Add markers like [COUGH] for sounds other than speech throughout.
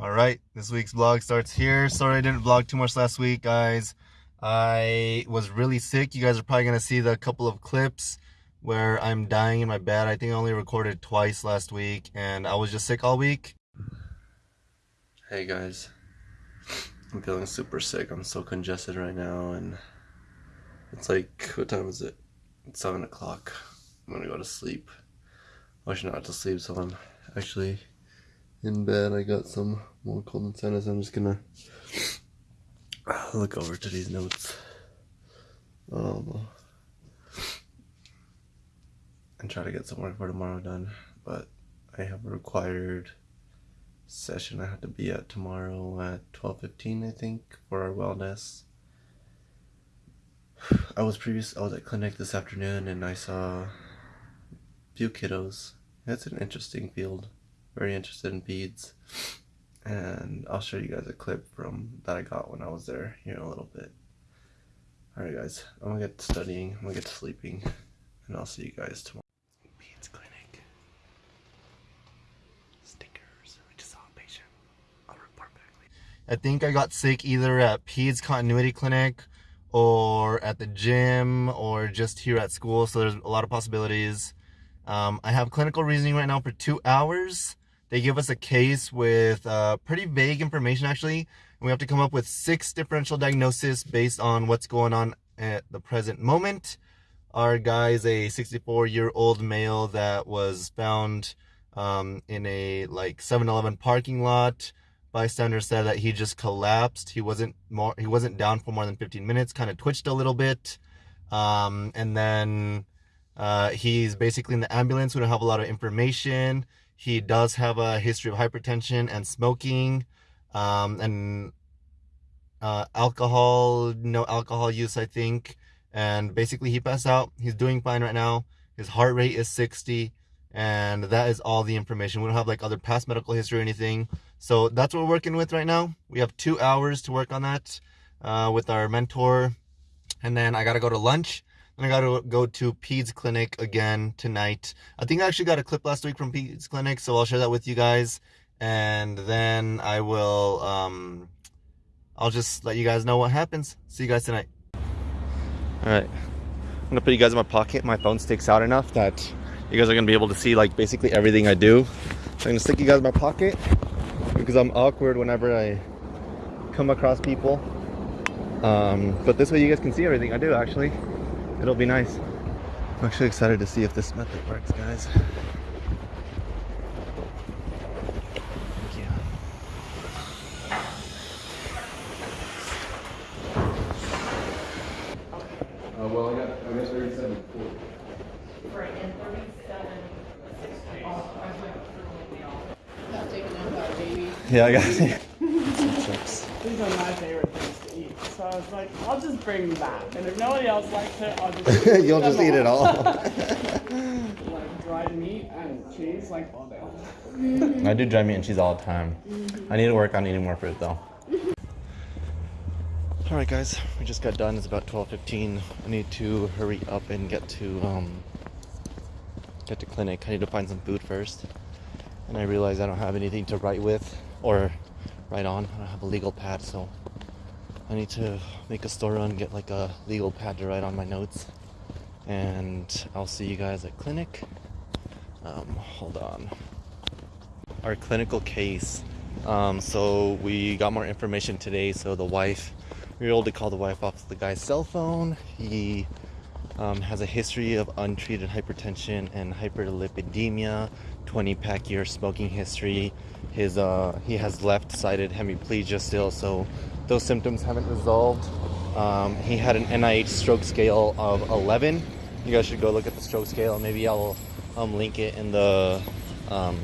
All right, this week's vlog starts here. Sorry I didn't vlog too much last week, guys. I was really sick. You guys are probably gonna see the couple of clips where I'm dying in my bed. I think I only recorded twice last week, and I was just sick all week. Hey guys, I'm feeling super sick. I'm so congested right now, and it's like what time is it? It's seven o'clock. I'm gonna go to sleep. I should not to sleep, so I'm actually in bed. I got some more cold and. I'm just gonna look over to these notes. Um, and try to get some work for tomorrow done. But I have a required session I have to be at tomorrow at 12:15 I think for our wellness. I was previous I was at clinic this afternoon and I saw a few kiddos. That's an interesting field very interested in peds and I'll show you guys a clip from that I got when I was there here in a little bit. Alright guys, I'm gonna get studying, I'm gonna get to sleeping, and I'll see you guys tomorrow. Peds Clinic. Stickers. We just saw a patient. I'll report back later. I think I got sick either at Peds Continuity Clinic or at the gym or just here at school, so there's a lot of possibilities. Um, I have clinical reasoning right now for two hours. They give us a case with uh, pretty vague information actually. And we have to come up with six differential diagnoses based on what's going on at the present moment. Our guy is a 64 year old male that was found um, in a like 7-Eleven parking lot. Bystander said that he just collapsed. He wasn't more. He wasn't down for more than 15 minutes. Kind of twitched a little bit, um, and then uh, he's basically in the ambulance. We don't have a lot of information. He does have a history of hypertension and smoking, um, and uh, alcohol, no alcohol use, I think. And basically, he passed out. He's doing fine right now. His heart rate is 60, and that is all the information. We don't have like other past medical history or anything. So that's what we're working with right now. We have two hours to work on that uh, with our mentor, and then I gotta go to lunch I gotta go to Peds Clinic again tonight. I think I actually got a clip last week from Peds Clinic, so I'll share that with you guys. And then I will, um, I'll just let you guys know what happens. See you guys tonight. All right, I'm gonna put you guys in my pocket. My phone sticks out enough that you guys are gonna be able to see like basically everything I do. So I'm gonna stick you guys in my pocket because I'm awkward whenever I come across people. Um, but this way you guys can see everything I do actually it'll be nice. I'm actually excited to see if this method works, guys. Uh, well, I got, I got 37 Right, and thirty-seven, sixty. Got taken out by a baby. Yeah, I got it. These are my favorite things to eat. So I was like, I'll just bring that. And if nobody else likes it, I'll just [LAUGHS] You'll just eat it all. [LAUGHS] like dried meat and cheese, like all day. I do dry meat and cheese all the time. I need to work on eating more fruit though. Alright guys, we just got done. It's about 12.15. I need to hurry up and get to um, get to clinic. I need to find some food first. And I realize I don't have anything to write with or write on. I don't have a legal pad, so I need to make a store run, get like a legal pad to write on my notes. And I'll see you guys at clinic. Um, hold on our clinical case. Um, so we got more information today. So the wife, we were able to call the wife off the guy's cell phone. He um, has a history of untreated hypertension and hyperlipidemia, 20 pack year smoking history. His uh, he has left-sided hemiplegia still, so those symptoms haven't resolved. Um, he had an NIH stroke scale of 11. You guys should go look at the stroke scale. Maybe I'll um, link it in the um,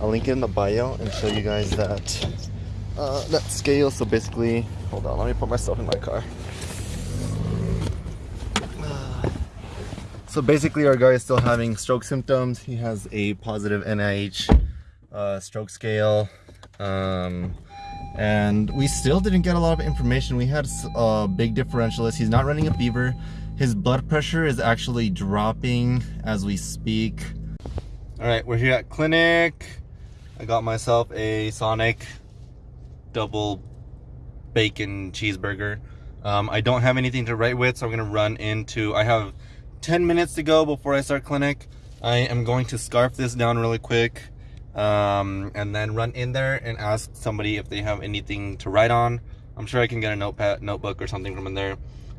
I'll link it in the bio and show you guys that uh, that scale. So basically, hold on, let me put myself in my car. So basically, our guy is still having stroke symptoms. He has a positive NIH uh, stroke scale. Um, and we still didn't get a lot of information. We had a big differentialist. He's not running a fever. His blood pressure is actually dropping as we speak. All right, we're here at clinic. I got myself a Sonic double bacon cheeseburger. Um, I don't have anything to write with, so I'm gonna run into. I have 10 minutes to go before I start clinic. I am going to scarf this down really quick, um, and then run in there and ask somebody if they have anything to write on. I'm sure I can get a notepad, notebook or something from in there,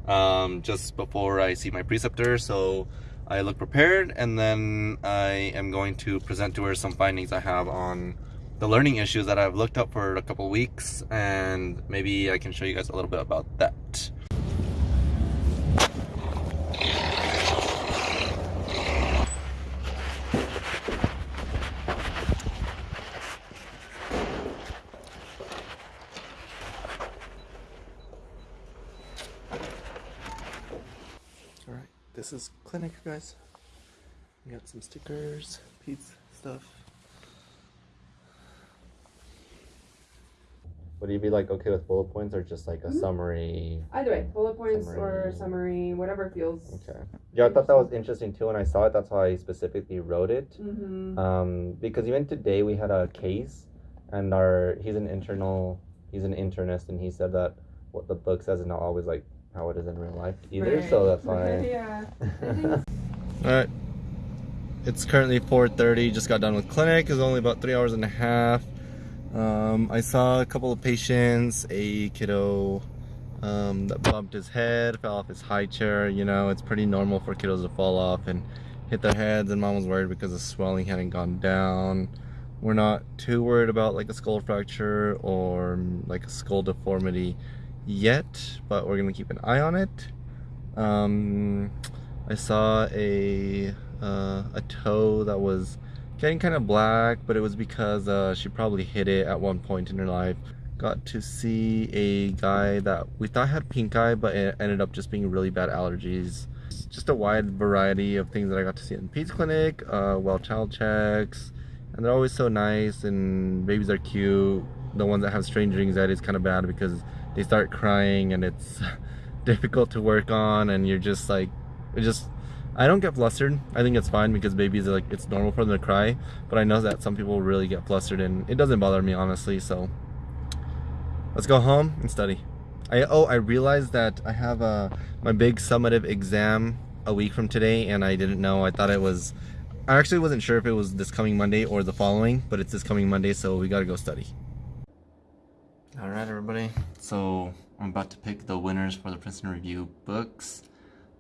um, just before I see my preceptor. So I look prepared, and then I am going to present to her some findings I have on the learning issues that I've looked up for a couple weeks and maybe I can show you guys a little bit about that. This is clinic guys. We got some stickers, Peds stuff. Would you be like okay with bullet points or just like a Mhm. summary? Either way, bullet points or Summary. summary, whatever feels. Okay. Yeah, I thought that was interesting too when I saw it. That's why I specifically wrote it. Mm-hmm. Um, because even today we had a case, and our he's an internal he's an internist, and he said that what the book says is not always like how it is in real life either. So that's why. [LAUGHS] yeah. [LAUGHS] All right. It's currently 4:30. Just got done with clinic. It's only about three hours and a half. Um, I saw a couple of patients. A kiddo um, that bumped his head, fell off his high chair. You know, it's pretty normal for kiddos to fall off and hit their heads. And mom was worried because the swelling hadn't gone down. We're not too worried about like a skull fracture or like a skull deformity yet, but we're gonna keep an eye on it. Um, I saw a uh, a toe that was getting kind of black, but it was because uh, she probably hit it at one point in her life. Got to see a guy that we thought had pink eye, but it ended up just being really bad allergies. Just a wide variety of things that I got to see in the Peds clinic, uh, well child checks, and they're always so nice, and babies are cute. The ones that have stranger anxiety is kind of bad because they start crying and it's [LAUGHS] difficult to work on, and you're just like, it just I don't get flustered. I think it's fine because babies like it's normal for them to cry. But I know that some people really get flustered and it doesn't bother me honestly. So let's go home and study. I oh I realized that I have a my big summative exam a week from today and I didn't know. I thought it was I actually wasn't sure if it was this coming Monday or the following, but it's this coming Monday, so we gotta go study. Alright everybody, so I'm about to pick the winners for the Princeton Review books.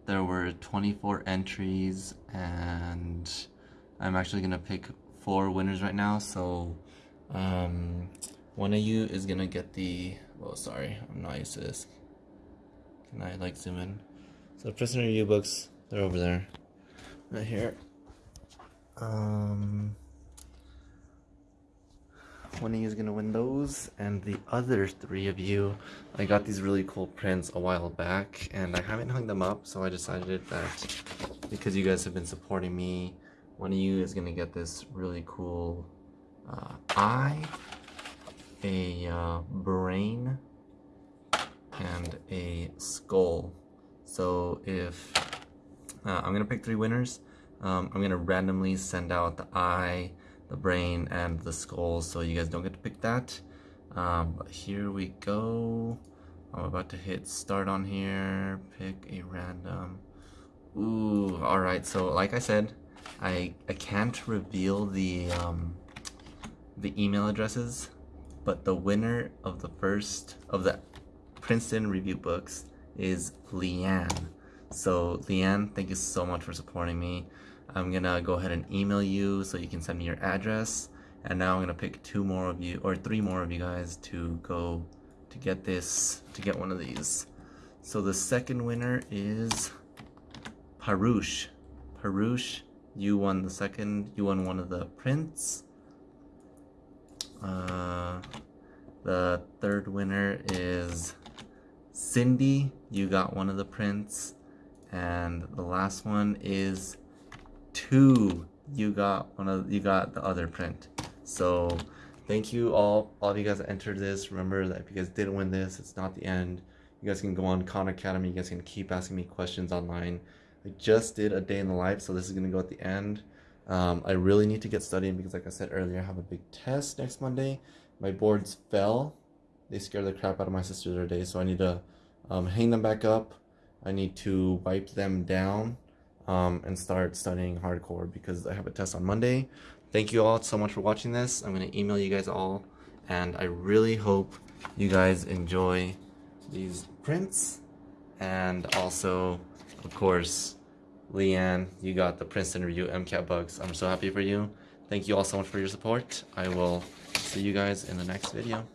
There were 24 entries and I'm actually gonna pick four winners right now. So um, one of you is gonna get the well sorry I'm not used to this. Can I like zoom in? So Princeton review books they're over there. Right here. Um one of you is gonna win those. And the other three of you I got these really cool prints a while back and I haven't hung them up so I decided that because you guys have been supporting me one of you is gonna get this really cool uh, eye a uh, brain and a skull. So if uh, I'm gonna pick three winners. Um, I'm gonna randomly send out the eye the brain and the skull so you guys don't get to pick that. Um, here we go. I'm about to hit start on here pick a random. Ooh all right so like I said I I can't reveal the um, the email addresses but the winner of the first of the Princeton review books is Leanne. So Leanne thank you so much for supporting me I'm gonna go ahead and email you so you can send me your address. And now I'm gonna pick two more of you or three more of you guys to go to get this to get one of these. So the second winner is Parush Parush you won the second you won one of the prints. Uh, the third winner is Cindy you got one of the prints. And the last one is two you got one of you got the other print. So thank you all all of you guys that entered this. Remember that if you guys didn't win this it's not the end. You guys can go on khan academy. You guys can keep asking me questions online. I just did a day in the life so this is going to go at the end. Um, I really need to get studying because, like I said earlier, I have a big test next Monday. My boards fell. They scared the crap out of my sister the other day, so I need to um, hang them back up. I need to wipe them down um, and start studying hardcore because I have a test on Monday. Thank you all so much for watching this. I'm going to email you guys all, and I really hope you guys enjoy these prints. And also, of course, Leanne, you got the Princeton Review MCAT bugs. I'm so happy for you. Thank you all so much for your support. I will see you guys in the next video.